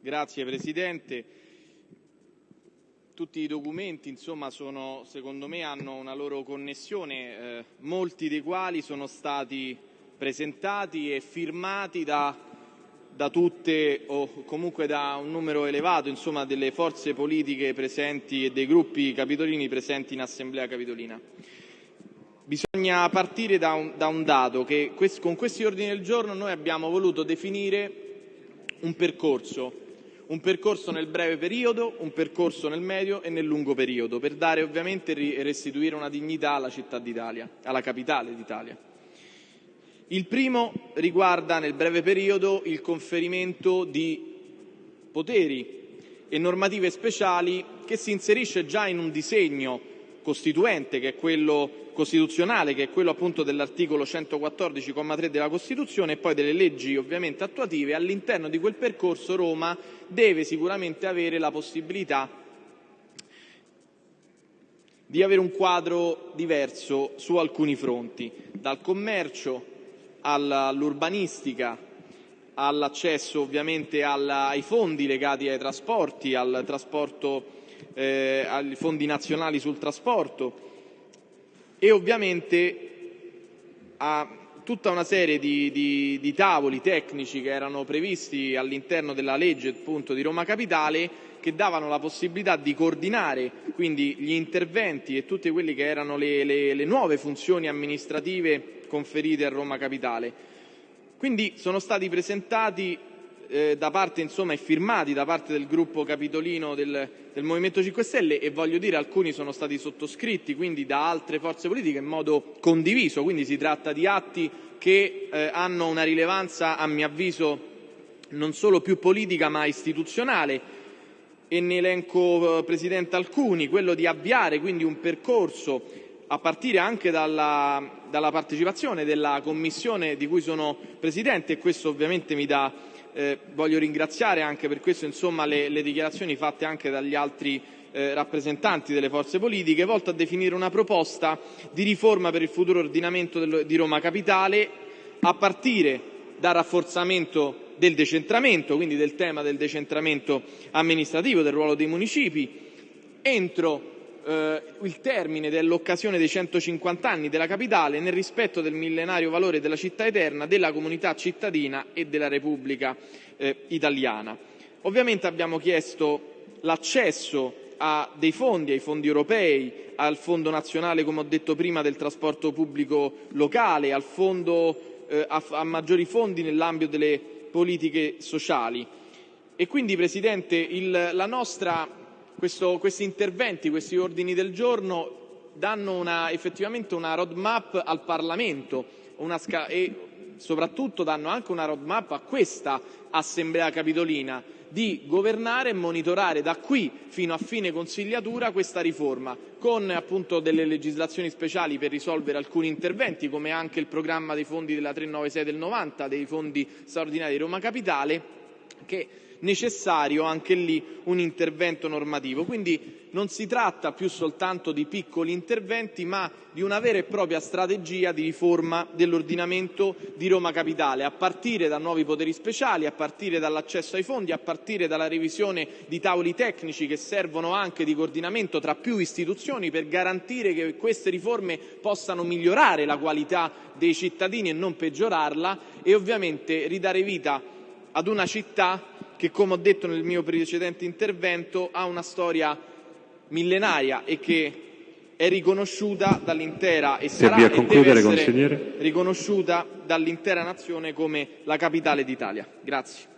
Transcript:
Grazie Presidente. Tutti i documenti insomma, sono, secondo me hanno una loro connessione, eh, molti dei quali sono stati presentati e firmati da, da, tutte o comunque da un numero elevato insomma, delle forze politiche presenti e dei gruppi capitolini presenti in Assemblea Capitolina. Bisogna partire da un, da un dato che con questi ordini del giorno noi abbiamo voluto definire un percorso, un percorso nel breve periodo, un percorso nel medio e nel lungo periodo, per dare ovviamente e restituire una dignità alla città d'Italia, alla capitale d'Italia. Il primo riguarda nel breve periodo il conferimento di poteri e normative speciali che si inserisce già in un disegno costituente, che è quello costituzionale, che è quello appunto dell'articolo 114,3 della Costituzione, e poi delle leggi ovviamente attuative, all'interno di quel percorso Roma deve sicuramente avere la possibilità di avere un quadro diverso su alcuni fronti, dal commercio all'urbanistica, all'accesso ovviamente ai fondi legati ai trasporti, al trasporto eh, ai fondi nazionali sul trasporto e ovviamente a tutta una serie di, di, di tavoli tecnici che erano previsti all'interno della legge appunto, di Roma Capitale che davano la possibilità di coordinare quindi gli interventi e tutte quelle che erano le, le, le nuove funzioni amministrative conferite a Roma Capitale. Quindi sono stati presentati eh, da parte insomma, e firmati da parte del gruppo capitolino del, del Movimento 5 Stelle e voglio dire alcuni sono stati sottoscritti quindi da altre forze politiche in modo condiviso, quindi si tratta di atti che eh, hanno una rilevanza a mio avviso non solo più politica ma istituzionale. E ne elenco eh, Presidente alcuni, quello di avviare quindi un percorso a partire anche dalla, dalla partecipazione della Commissione di cui sono Presidente e questo ovviamente mi dà eh, voglio ringraziare anche per questo insomma, le, le dichiarazioni fatte anche dagli altri eh, rappresentanti delle forze politiche, volto a definire una proposta di riforma per il futuro ordinamento del, di Roma Capitale, a partire dal rafforzamento del decentramento, quindi del tema del decentramento amministrativo, del ruolo dei municipi, entro eh, il termine dell'occasione dei 150 anni della capitale nel rispetto del millenario valore della città eterna, della comunità cittadina e della Repubblica eh, italiana. Ovviamente abbiamo chiesto l'accesso a dei fondi, ai fondi europei, al Fondo nazionale, come ho detto prima, del trasporto pubblico locale, al fondo, eh, a, a maggiori fondi nell'ambito delle politiche sociali. E quindi, Presidente, il, la nostra questo, questi interventi, questi ordini del giorno danno una, effettivamente una roadmap al Parlamento e soprattutto danno anche una roadmap a questa Assemblea Capitolina di governare e monitorare da qui fino a fine consigliatura questa riforma, con appunto delle legislazioni speciali per risolvere alcuni interventi, come anche il programma dei fondi della 396 del 90, dei fondi straordinari di Roma Capitale, che necessario anche lì un intervento normativo. Quindi non si tratta più soltanto di piccoli interventi, ma di una vera e propria strategia di riforma dell'ordinamento di Roma Capitale, a partire da nuovi poteri speciali, a partire dall'accesso ai fondi, a partire dalla revisione di tavoli tecnici che servono anche di coordinamento tra più istituzioni per garantire che queste riforme possano migliorare la qualità dei cittadini e non peggiorarla e ovviamente ridare vita ad una città che, come ho detto nel mio precedente intervento, ha una storia millenaria e che è riconosciuta dall'intera e sarà e deve essere riconosciuta dall'intera nazione come la capitale d'Italia. Grazie.